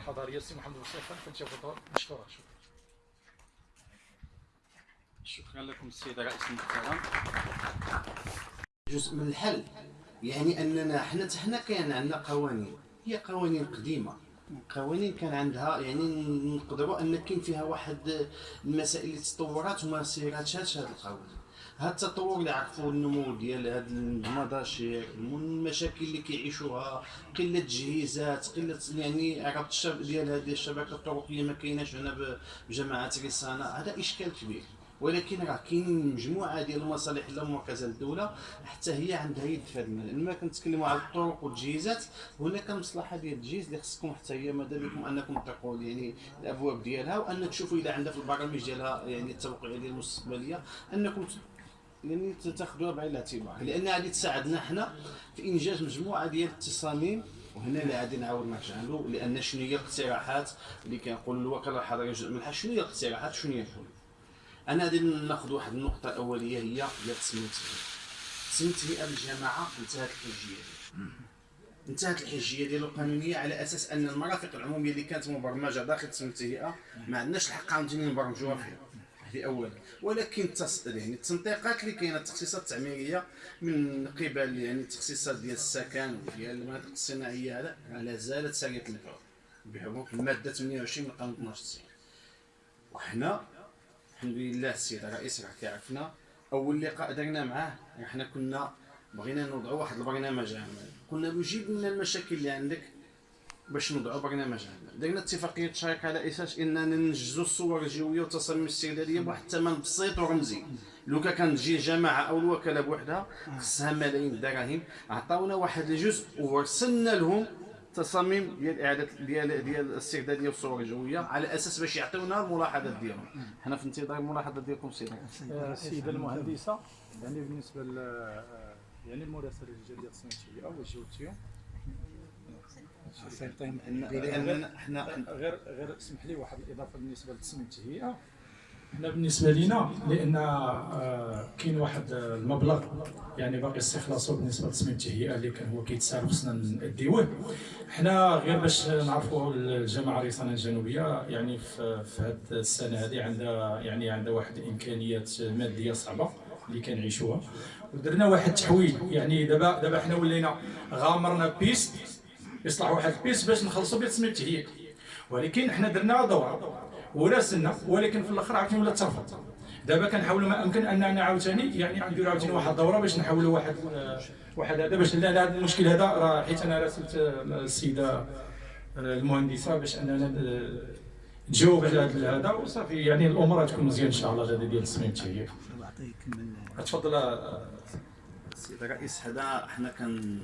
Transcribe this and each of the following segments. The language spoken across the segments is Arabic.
الحضارية. السي محمد وصيفان فلتفضل مشكورا شكرا. شكرا لكم السيد الرئيس المحترم. جزء من الحل يعني أننا حنا حنا كان عندنا قوانين. هي قوانين قديمة. قوانين كان عندها يعني نقدروا أن كاين فيها واحد المسائل اللي تطورات وما سيراتش هذا القوانين. هذا التطور اللي عرفوا النمو ديال هاد المضاشير المشاكل اللي كيعيشوها قلة تجهيزات قلة يعني عرفت الشب ديال هذه الشبكة الطرقية ما كايناش هنا بجماعة رسانه هذا إشكال كبير. ولكن راه كاينين مجموعة ديال المصالح لا مركزة للدولة حتى هي عندها يد في هذا المجال لما كنتكلموا على الطرق والتجهيزات هناك مصلحة ديال التجهيز اللي خصكم حتى هي ماذا بكم أنكم تطرقوا يعني الأبواب ديالها وان تشوفوا إذا عندها في البرامج ديالها يعني التوقيعيه المستقبلية أنكم يعني تاخذوها بعين الاعتبار لأن غادي تساعدنا حنا في إنجاز مجموعة ديال التصاميم. وهنا اللي غادي نعاود نرجع له لأن شنو هي الاقتراحات اللي كنقول الوكاله الحضريه جزء منها؟ شنو هي الاقتراحات؟ شنو هي الحلول؟ أنا غادي ناخذ واحد النقطة أولية هي ديال تسميه تسميه الهيئه بالجماعه انتهت الحجية. ديالها انتهت الحجية ديالو القانونية على أساس أن المرافق العمومية اللي كانت مبرمجة داخل تسميه الهيئه ما عندناش الحق عاوتاني نبرمجوها فيها. هذه اولا ولكن. يعني التنطيقات اللي كاينة التخصيصات التعميرية من قبل يعني التخصيصات ديال السكن وديال المناطق الصناعية هذا لا زالت ساريه المفعول بحكم المادة 28 من قانون 92 وحنا الحمد لله السيد الرئيس راه كيعرفنا. أول لقاء درنا معاه إحنا كنا بغينا نوضعوا واحد البرنامج عمل قلنا له جيب لنا المشاكل اللي عندك باش نوضعوا برنامج عمل درنا اتفاقية شراكه على أساس إننا ننجزوا الصور الجوية والتصاميم الاستعداديه بواحد الثمن بسيط ورمزي. لو كان تجي جماعة أو الوكالة بوحدها خصها ملايين الدراهم عطاونا واحد الجزء ورسلنا لهم تصاميم ديال اعاده ديال ديال الاستعداديه والصور الجوية على أساس باش يعطيونا الملاحظات ديالهم. حنا في انتظار الملاحظات ديالكم سيدي. السيده المهندسة. يعني بالنسبة ل يعني المراسله الجديده التصنيعيه وجهتيهم لأن حنا غير غير اسمح لي واحد الإضافة بالنسبة لتصميم التهيئه حنا بالنسبة لنا لأن آه، كاين واحد المبلغ يعني باقي استخلاصه بالنسبة لتصميم التهيئه اللي كان هو كيتسال خصنا نديوه. حنا غير باش نعرفوا الجماعة الرسانه الجنوبية يعني في هذه السنة هذه عندها يعني عندها واحد الإمكانيات مادية صعبة اللي كنعيشوها. ودرنا واحد التحويل يعني دابا دابا حنا ولينا غامرنا بيست يصلح واحد البيست باش نخلصوا بيه تصميم التهيئه ولكن حنا درنا دوره وراسلنا ولكن في الأخر عاوتاني ولا ترفض دابا كنحاولوا ما أمكن أننا عاوتاني يعني نديروا عاوتاني واحد الدوره باش نحولوا واحد واحد هذا باش لا هذا المشكل هذا راه حيت أنا راسلت السيدة المهندسة باش أننا تجاوب على هذا وصافي يعني الأمور غتكون مزيان إن شاء الله هذا ديال التصميم التهيئ تفضل السيد الرئيس هذا حنا كان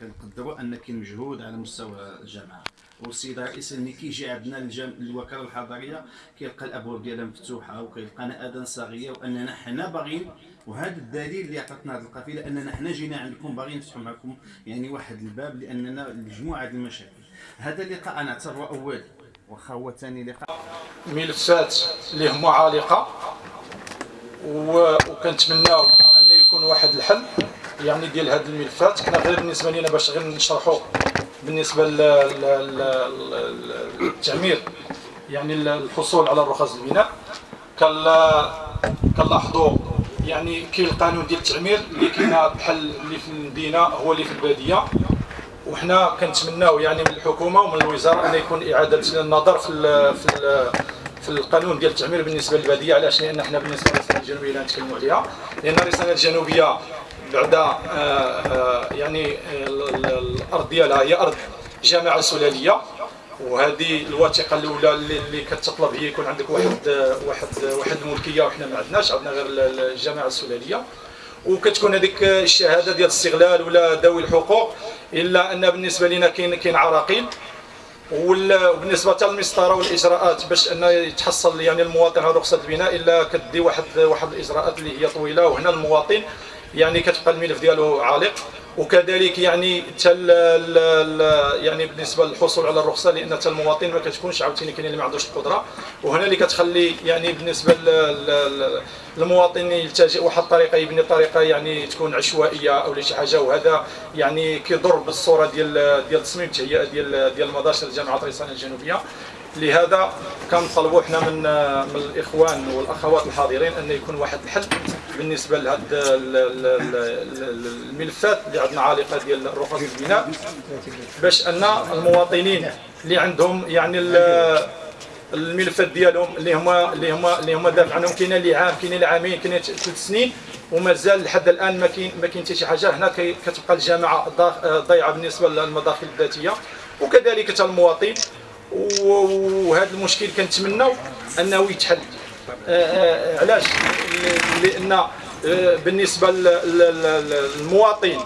كنقدروا أن كاين مجهود على مستوى الجامعة. والسيد الرئيس ملي كيجي عندنا الوكالة الحضرية كيلقى الأبواب ديالها مفتوحة وكيلقانا اذان صاغية وأننا حنا باغيين وهذا الدليل اللي عطاتنا هذه القافلة أننا حنا جينا عندكم باغيين نفتحوا معكم يعني واحد الباب لأننا مجموعة المشاكل. هذا اللقاء أنا اعتبره اول واخا هو ثاني لقاء. ملفات اللي هما عالقة وكنتمناو أن يكون واحد الحل. يعني ديال هذه الملفات. كنا غير بالنسبة لنا باش غير نشرحوا بالنسبة للتعمير يعني الحصول على الرخص البناء كنلاحظوا يعني كاين القانون ديال التعمير اللي كاينة بحال اللي في المدينة هو اللي في البادية. وحنا كنتمناو يعني من الحكومة ومن الوزاره أن يكون إعادة النظر في ال في ال في القانون ديال التعمير بالنسبة للبادية علاش؟ لأن حنا بالنسبة للرسالة الجنوبية اللي نتكلموا عليها. لأن الرسالة الجنوبية بعد آه، آه، يعني الأرض ديالها هي أرض جامعة سلالية وهذه الوثيقة الأولى اللي كتطلب هي يكون عندك واحد واحد واحد الملكية وحنا ما عندناش عندنا غير الجامعة السلالية. وكتكون هذيك الشهادة ديال الاستغلال ولا ذوي الحقوق إلا أن بالنسبة لنا كاين كاين عراقيل. وبالنسبة للمسطرة والإجراءات باش أن يتحصل يعني المواطن على رخصه البناء إلا كدي واحد واحد الإجراءات اللي هي طويلة وهنا المواطن يعني كتبقى الملف ديالو عالق وكذلك يعني تل يعني بالنسبة للحصول على الرخصة لأن حتى المواطن ما كتكونش عاوتاني كاين اللي ما عندوش القدرة. وهنا اللي كتخلي يعني بالنسبة للمواطن يلتجئ واحد الطريقة يبني طريقه يعني تكون عشوائية أو شي حاجة. وهذا يعني كيضر بالصورة ديال ديال تصميم التهيئه ديال ديال المدارس الجامعة ريسان الجنوبية. لهذا كنطلبوا حنا من من الإخوان والأخوات الحاضرين أن يكون واحد الحل. بالنسبة لهذه الملفات اللي عندنا عالقة ديال رخص البناء باش أن المواطنين اللي عندهم يعني الملفات ديالهم اللي هما اللي هما اللي هما دافع عنهم كاين اللي عام كاين اللي عامين كاين ثلاث سنين ومازال لحد الآن ما كاين ما كاين حتى شي حاجة. هنا كتبقى الجامعة ضايعه بالنسبة للمداخل الذاتية. وكذلك حتى المواطن. وهذا المشكل كنتمناو أنه يتحل. علاش؟ لأن آه، بالنسبة للمواطن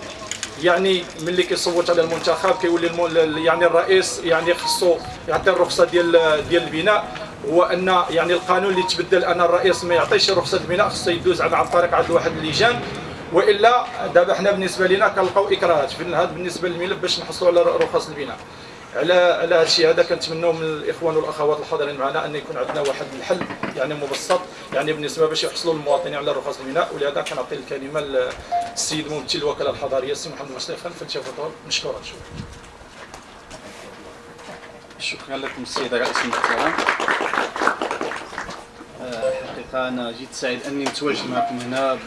يعني ملي كيصوت على المنتخب كيولي يعني الرئيس يعني خصو يعطي الرخصة ديال ديال البناء هو أن يعني القانون اللي تبدل أن الرئيس ما يعطيش رخصة البناء خصو يدوز عن طريق عند واحد اللجان. وإلا دابا حنا بالنسبة لنا كنلقاو إكراهات في هذا بالنسبة للملف باش نحصلوا على رخص البناء. على على هذا الشيء هذا كنتمنوا من الإخوان والأخوات الحاضرين معنا أن يكون عندنا واحد الحل يعني مبسط يعني بالنسبة باش يحصلوا المواطنين على رخص البناء ولهذا كنعطي الكلمة للسيد ممثل الوكاله الحضارية السي محمد مصطفى فلتفضل مشكورا شكرا. شكرا لكم السيد رئيس المحترم آه، حقيقة أنا جيت سعيد أني متواجد معكم هنا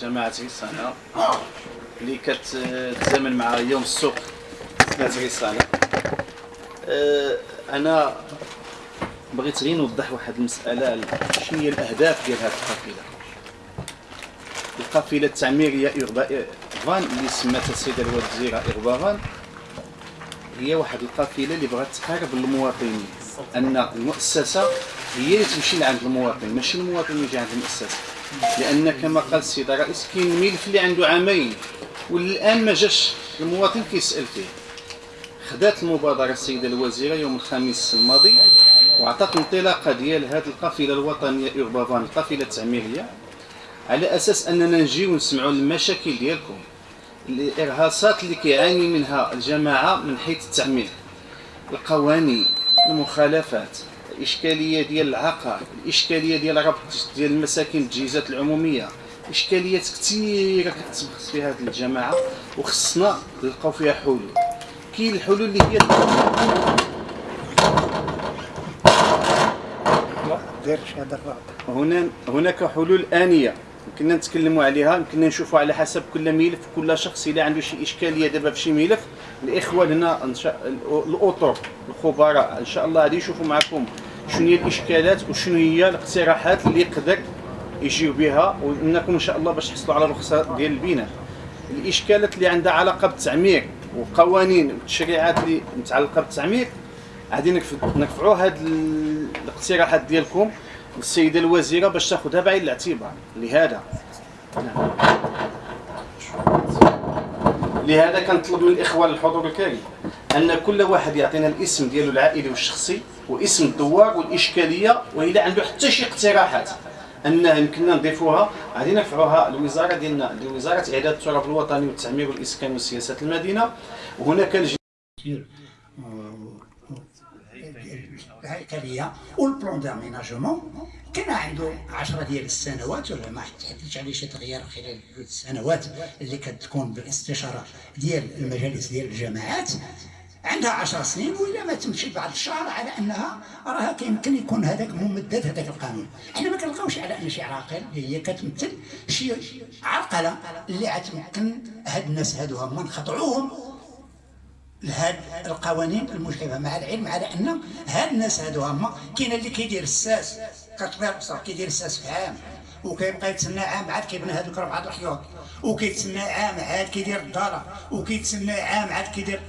بجماعة رسالة اللي كتزامن مع يوم السوق. سمعت رسالة أه أنا بغيت غير نوضح واحد المسألة شنو هي الأهداف ديال هذه القافلة؟ القافلة التعميرية إغبان اللي سماتها السيدة الوزيرة إغبان هي واحد القافلة اللي بغات تقارب المواطنين أن المؤسسة هي اللي تمشي لعند المواطن ماشي المواطن يجي عند المؤسسة. لأن كما قال السيد الرئيس كاين ملف اللي عنده عامين والآن ما جاش المواطن كيسأل فيه. خدات المبادرة السيدة الوزيرة يوم الخميس الماضي وعطات انطلاقة ديال هذه القافلة الوطنية إوربافان القافلة التعميرية على أساس أننا نجيو نسمعوا المشاكل ديالكم الإرهاصات اللي كيعاني منها الجماعة من حيث التعمير القوانين المخالفات الإشكالية ديال العقار الإشكالية ديال ربط ديال المساكن التجهيزات العمومية إشكاليات كثيرة كتسبخ في هذه الجماعة وخصنا نلقاو فيها حلول. كاين الحلول اللي هي هنا هناك حلول آنية. يمكننا نتكلموا عليها يمكننا نشوفوا على حسب كل ملف كل شخص اذا عنده شي اشكاليه دابا في شي ملف. الاخوان هنا الاطر الخبراء إن شاء الله غادي يشوفوا معكم شنو هي الإشكالات وشنو هي الاقتراحات اللي يقدر يجيو بها وإنكم إن شاء الله باش تحصلوا على الرخصة ديال البناء. الإشكالات اللي عندها علاقة بالتعمير. وقوانين والتشريعات اللي متعلقة بالتعمير غادي نرفعوا هاد الاقتراحات ديالكم للسيده الوزيره باش تاخذها بعين الاعتبار. لهذا. لهذا كنطلب من الإخوان الحضور الكريم أن كل واحد يعطينا الاسم ديالو العائلي والشخصي واسم الدوار والإشكالية واذا عنده حتى شي اقتراحات. ان يمكننا نضيفوها. غادي نرفعوها الوزاره ديالنا لوزارة اعداد التراب الوطني والتعمير والإسكان وسياسه المدينة. وهناك الهيكليه والبلون داميناجمون كان عنده 10 ديال السنوات ولا ما تحدثش عليه شي تغيير خلال السنوات اللي كتكون بالاستشارة ديال المجالس ديال الجماعات عندها 10 سنين وإلا ما تمشي بعد الشهر على أنها راها كيمكن يكون هذاك ممدد هذاك القانون. حنا ما كنلقاوش على أن شي عاقل هي كتمثل شي عرقلة اللي غتمكن هاد الناس هادو هما نخضعوهم لهاد القوانين المجحفه مع العلم على أن هاد الناس هادو هما كاين اللي كيدير الساس كتبيع بصح كيدير الساس في عام وكيبقى يتسنى عام عاد كيبنى هذوك ربعة الحيوط وكيتسنى عام عاد كيدير الدار وكيتسنى عام عاد كيدير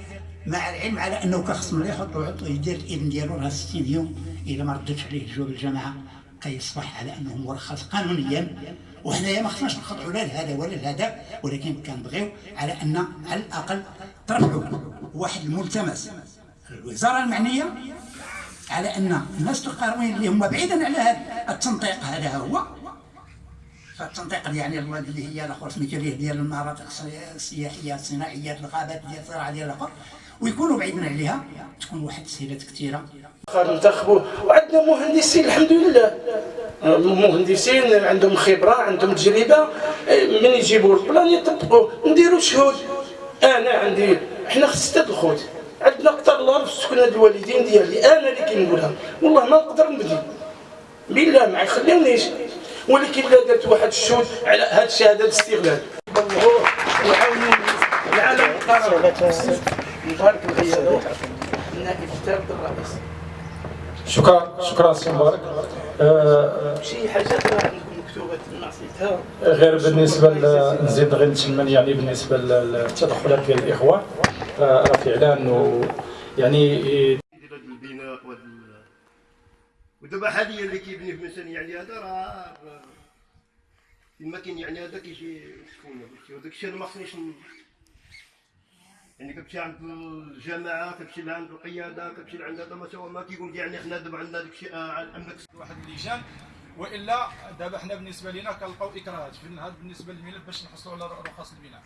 مع العلم على أنه كخص ملي يحط يدير الابن ديالو راه 60 يوم اذا ما ردتش عليه جواب الجماعة كيصبح على أنه مرخص قانونيا. وحنايا ما خصناش نخضعوا لا لهذا ولا لهذا ولكن كنبغيو على أن على الأقل ترفعوا واحد الملتمس الوزارة المعنية على أن الناس القرويين اللي هم بعيدا على هذا التنطيق هذا هو. فالتنطيق يعني اللي هي الآخر سميتو ديال المناطق السياحية الصناعية الغابات ديال الزراعه ديال الآخر ويكونوا بعيدين عليها تكون واحد التسهيلات كثيرة. ننتخبوا وعندنا مهندسين الحمد لله مهندسين عندهم خبرة عندهم تجربة. من يجيبوا البلان يطبقوا نديروا شهود. أنا عندي حنا ستة الخوت. عندنا قطر الله في سكن هاد الوالدين ديالي. أنا اللي كنقولها. والله ما نقدر نبدي. بالله ما يخليونيش. ولكن لا درت واحد الشهود على هاد الشهادة الاستغلال. وعاونوا العالم. القرار مبارك الغيابه النائب الثالث الرئيس. شكرا شكرا سي مبارك. آه، شي حاجات راه عندكم مكتوبة غير بالنسبة نزيد غير نتمنى يعني بالنسبة للتدخلات ديال الاخوان آه، راه فعلا يعني ديال هذا البناء ودابا حاليا اللي كيبني في مثلا يعني هذا راه كما كاين يعني هذا كيجي شكون؟ وداك الشيء أنا ما خصنيش يعني كتمشي عند الجماعة كتمشي لعند القيادة كتمشي لعند هذا ما سوا ما كيقول يعني حنا دابا عندنا داك الشيء آه، عندك واحد اللجان وإلا دابا حنا بالنسبة لنا كنلقاو إكراهات. في هذا بالنسبة للملف باش نحصلوا على رخص البناء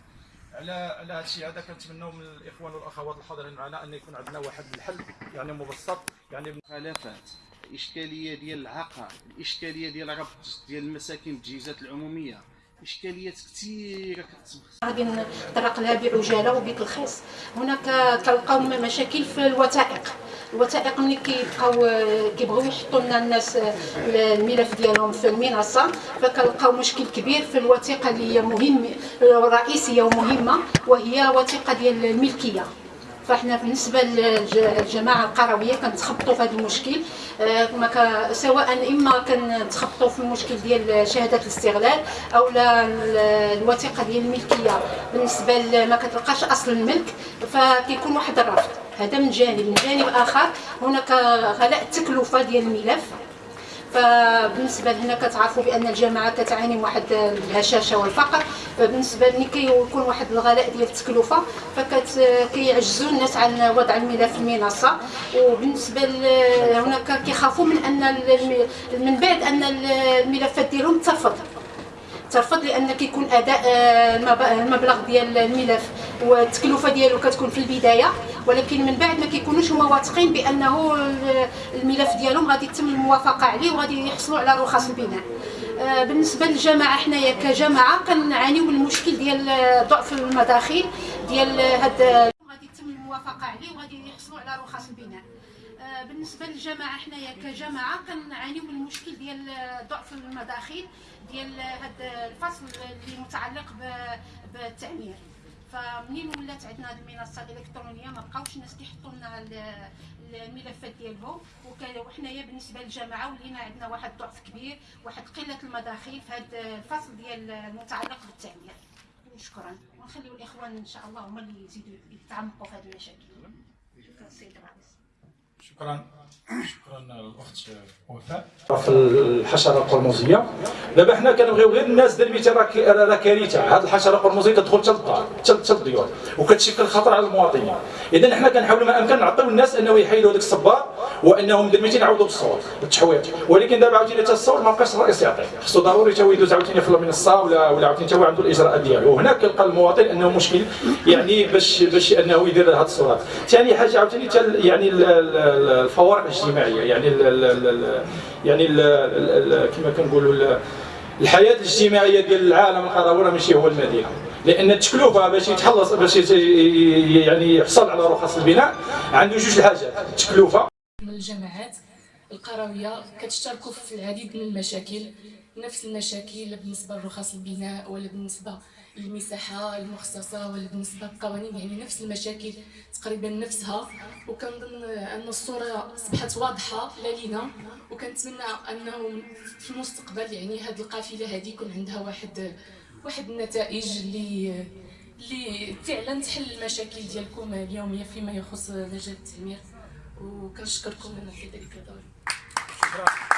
على على هذا الشيء هذا كنتمناو من الإخوان والأخوات الحاضرين معنا أن يكون عندنا واحد الحل يعني مبسط يعني المخالفات الاشكاليه ديال العقار الاشكاليه ديال ربط ديال المساكن بالتجهيزات العمومية. إشكاليات كثيره كتسبق غادي نطرق لها بعجالة وبتلخيص هناك كنلقاو مشاكل في الوثائق. الوثائق ملي كيبقاو كيبغيو يحطوا لنا الناس الملف ديالهم في المنصة فكنلقاو مشكل كبير في الوثيقة اللي هي مهم رئيسيه ومهمة وهي وثيقة ديال الملكية. فاحنا بالنسبة للجماعة القروية كنتخبطوا في هذا المشكل. آه، سواء إما كنتخبطوا في المشكل ديال شهادة الاستغلال أو الوثيقة ديال الملكية بالنسبة ما كتلقاش أصل الملك فكيكون واحد الرفض. هذا من جانب. من جانب آخر هناك غلاء التكلفة ديال الملف. فبالنسبة لهنا كتعرفوا بأن الجامعة كتعاني من واحد الهشاشة والفقر. فبالنسبة لي كيكون واحد الغلاء ديال التكلفة فكيعجزوا الناس عن وضع الملف في المنصة. وبالنسبة هناك كيخافوا من أن من بعد أن الملفات ديالهم ترفض. ترفض لأن كيكون أداء آه، المب- المبلغ ديال الملف والتكلفة ديالو كتكون في البداية. ولكن من بعد ما كيكونوش هما واثقين بأنه ال- الملف ديالهم غادي يتم الموافقة عليه وغادي يحصلوا على رخص البناء آه، بالنسبة للجماعه حنايا كجماعه كنعانيو من المشكل ديال آه، ضعف المداخيل ديال هاد غادي يتم الموافقة عليه وغادي يحصلوا على رخص البناء آه، بالنسبة للجماعه حنايا كجماعه كنعانيو من المشكل ديال آه، ضعف المداخيل ديال هذا الفصل اللي متعلق بالتعمير. فمنين ولات عندنا هذه المنصة الإلكترونية؟ ما بقاوش الناس كيحطوا لنا ال- الملفات ديالهم. وحنايا بالنسبة للجماعه ولينا عندنا واحد ضعف كبير واحد قلة المداخيل في هذا الفصل ديال المتعلق بالتعمير شكرا. ونخليو الإخوان إن شاء الله هما اللي يزيدوا يتعمقوا في هذه المشاكل. شكرا سيد الرئيس. شكرا. شكرا الاخت وفاء. في الحشرة القرمزية. دابا حنا كنبغيو غير الناس ديال المثال راه كارثة. هذه الحشرة القرمزية تدخل حتى للدار حتى للديور وكتشكل خطر على المواطنين. اذا حنا كنحاولوا ما أمكن نعطيو الناس أنه يحيدوا هذاك الصبار. وأنهم دابا يعاودوا بالصور بالتحويط. ولكن دابا عاوتاني حتى الصور ما بقاش الرئيس يعطي. خصو ضروري هو يدوز عاوتاني في المنصه ولا ولا عاوتاني تا هو عنده الإجراءات ديالو. وهنا كيلقى المواطن أنه مشكل يعني باش باش أنه يدير هذه الصورات ثاني حاجة عاوتاني تا ال- يعني ال- ال- ال- الفوارق الاجتماعية يعني ال ال يعني كما كنقولوا ال- الحياة الاجتماعية ديال العالم القروي راه ماشي هو المدينة. لأن التكلفة باش يتخلص باش يعني يحصل على رخص البناء عنده جوج الحاجات. التكلفة من الجماعات القروية كتشتركوا في العديد من المشاكل نفس المشاكل بالنسبة لرخص البناء ولا بالنسبة للمساحة المخصصة ولا بالنسبة للقوانين يعني نفس المشاكل تقريبا نفسها. وكنظن أن الصورة أصبحت واضحة لالينا وكنتمنى أنه في المستقبل يعني هذه القافلة هذه يكون عندها واحد واحد النتائج اللي اللي فعلا تحل المشاكل ديالكم اليومية فيما يخص مجال التعمير. وكنشكركم في ذلك الدور شكرا